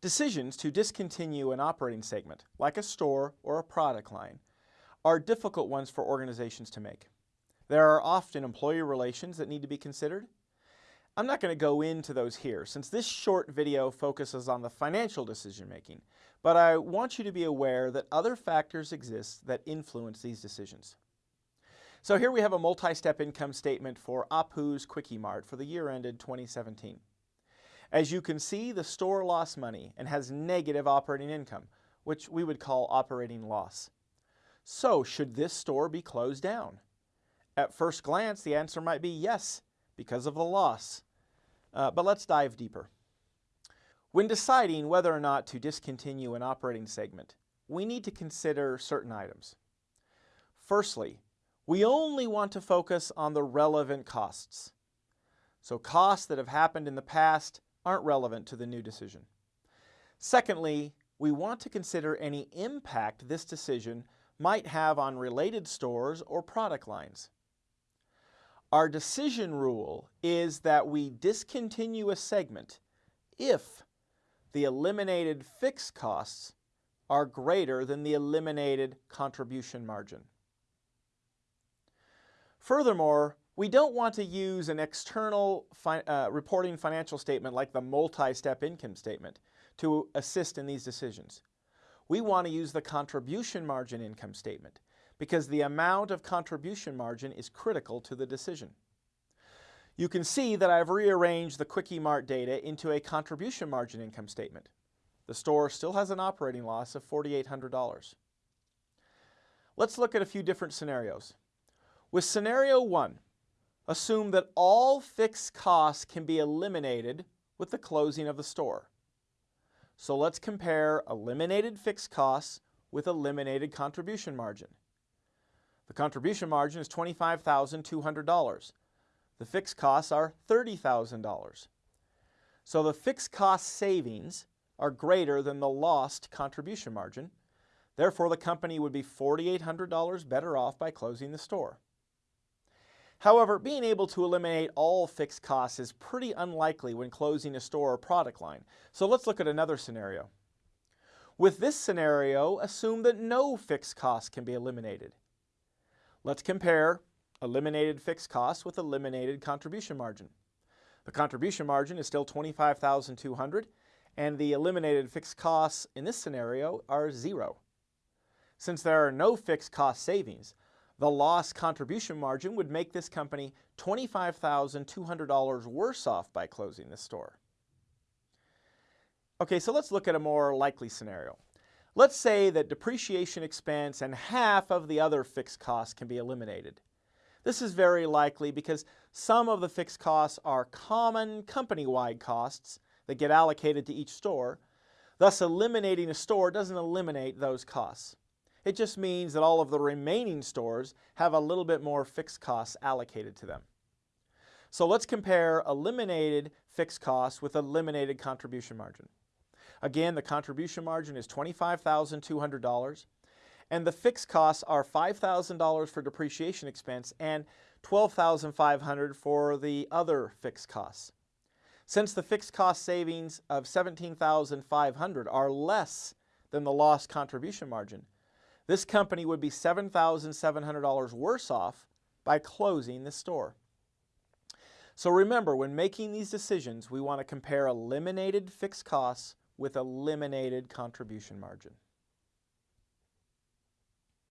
Decisions to discontinue an operating segment, like a store or a product line, are difficult ones for organizations to make. There are often employee relations that need to be considered. I'm not going to go into those here since this short video focuses on the financial decision making, but I want you to be aware that other factors exist that influence these decisions. So here we have a multi-step income statement for Apu's Quickie Mart for the year ended 2017. As you can see, the store lost money and has negative operating income, which we would call operating loss. So should this store be closed down? At first glance, the answer might be yes, because of the loss. Uh, but let's dive deeper. When deciding whether or not to discontinue an operating segment, we need to consider certain items. Firstly, we only want to focus on the relevant costs. So costs that have happened in the past aren't relevant to the new decision. Secondly, we want to consider any impact this decision might have on related stores or product lines. Our decision rule is that we discontinue a segment if the eliminated fixed costs are greater than the eliminated contribution margin. Furthermore, we don't want to use an external fi uh, reporting financial statement like the multi-step income statement to assist in these decisions. We want to use the contribution margin income statement because the amount of contribution margin is critical to the decision. You can see that I've rearranged the Quickie Mart data into a contribution margin income statement. The store still has an operating loss of $4,800. Let's look at a few different scenarios. With scenario one, assume that all fixed costs can be eliminated with the closing of the store. So let's compare eliminated fixed costs with eliminated contribution margin. The contribution margin is $25,200. The fixed costs are $30,000. So the fixed cost savings are greater than the lost contribution margin. Therefore, the company would be $4,800 better off by closing the store. However, being able to eliminate all fixed costs is pretty unlikely when closing a store or product line. So let's look at another scenario. With this scenario, assume that no fixed costs can be eliminated. Let's compare eliminated fixed costs with eliminated contribution margin. The contribution margin is still 25,200 and the eliminated fixed costs in this scenario are zero. Since there are no fixed cost savings, the lost contribution margin would make this company $25,200 worse off by closing the store. Okay, so let's look at a more likely scenario. Let's say that depreciation expense and half of the other fixed costs can be eliminated. This is very likely because some of the fixed costs are common company-wide costs that get allocated to each store. Thus, eliminating a store doesn't eliminate those costs. It just means that all of the remaining stores have a little bit more fixed costs allocated to them. So let's compare eliminated fixed costs with eliminated contribution margin. Again, the contribution margin is $25,200 and the fixed costs are $5,000 for depreciation expense and $12,500 for the other fixed costs. Since the fixed cost savings of $17,500 are less than the lost contribution margin, this company would be $7,700 worse off by closing the store. So remember, when making these decisions, we want to compare eliminated fixed costs with eliminated contribution margin.